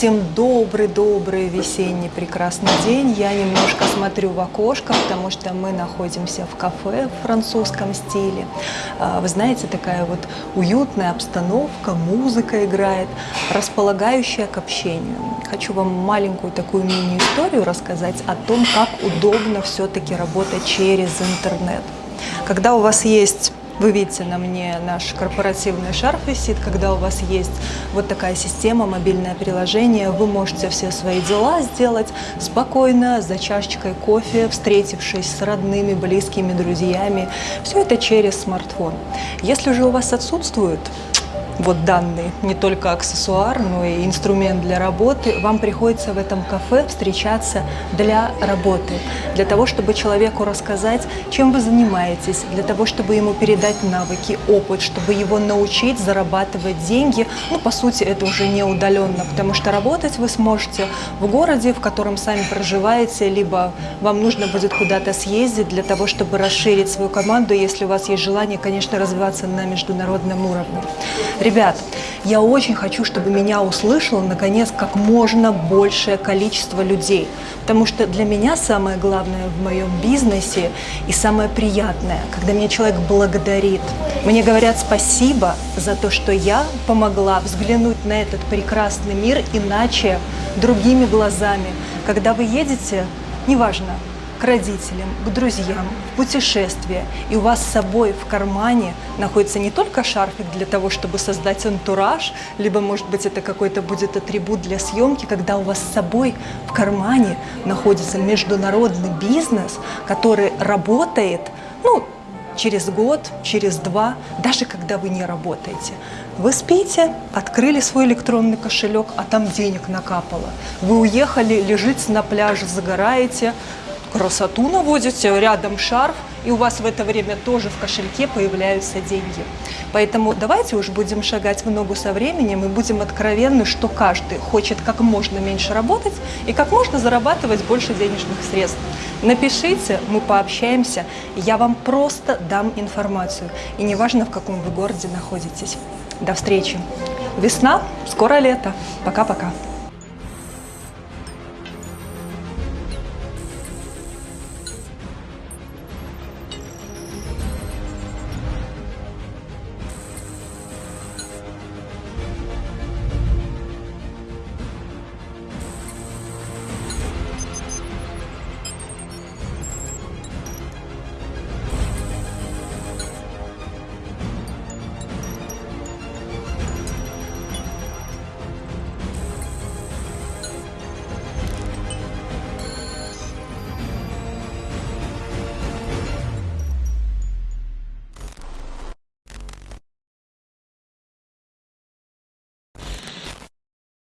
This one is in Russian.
Всем добрый-добрый весенний прекрасный день. Я немножко смотрю в окошко, потому что мы находимся в кафе в французском стиле. А, вы знаете, такая вот уютная обстановка, музыка играет, располагающая к общению. Хочу вам маленькую такую мини-историю рассказать о том, как удобно все-таки работать через интернет. Когда у вас есть вы видите на мне наш корпоративный шарф висит, когда у вас есть вот такая система, мобильное приложение, вы можете все свои дела сделать спокойно, за чашечкой кофе, встретившись с родными, близкими, друзьями. Все это через смартфон. Если же у вас отсутствует вот данный, не только аксессуар, но и инструмент для работы, вам приходится в этом кафе встречаться для работы, для того, чтобы человеку рассказать, чем вы занимаетесь, для того, чтобы ему передать навыки, опыт, чтобы его научить зарабатывать деньги. Ну, по сути, это уже не удаленно, потому что работать вы сможете в городе, в котором сами проживаете, либо вам нужно будет куда-то съездить для того, чтобы расширить свою команду, если у вас есть желание, конечно, развиваться на международном уровне. Ребят, я очень хочу, чтобы меня услышало, наконец, как можно большее количество людей. Потому что для меня самое главное в моем бизнесе и самое приятное, когда меня человек благодарит. Мне говорят спасибо за то, что я помогла взглянуть на этот прекрасный мир иначе, другими глазами. Когда вы едете, неважно, к родителям, к друзьям, в путешествие, и у вас с собой в кармане находится не только шарфик для того, чтобы создать антураж, либо, может быть, это какой-то будет атрибут для съемки, когда у вас с собой в кармане находится международный бизнес, который работает, ну, через год, через два, даже когда вы не работаете. Вы спите, открыли свой электронный кошелек, а там денег накапало. Вы уехали, лежите на пляже, загораете, красоту наводите, рядом шарф, и у вас в это время тоже в кошельке появляются деньги. Поэтому давайте уж будем шагать в ногу со временем и будем откровенны, что каждый хочет как можно меньше работать и как можно зарабатывать больше денежных средств. Напишите, мы пообщаемся, я вам просто дам информацию. И неважно, в каком вы городе находитесь. До встречи. Весна, скоро лето. Пока-пока.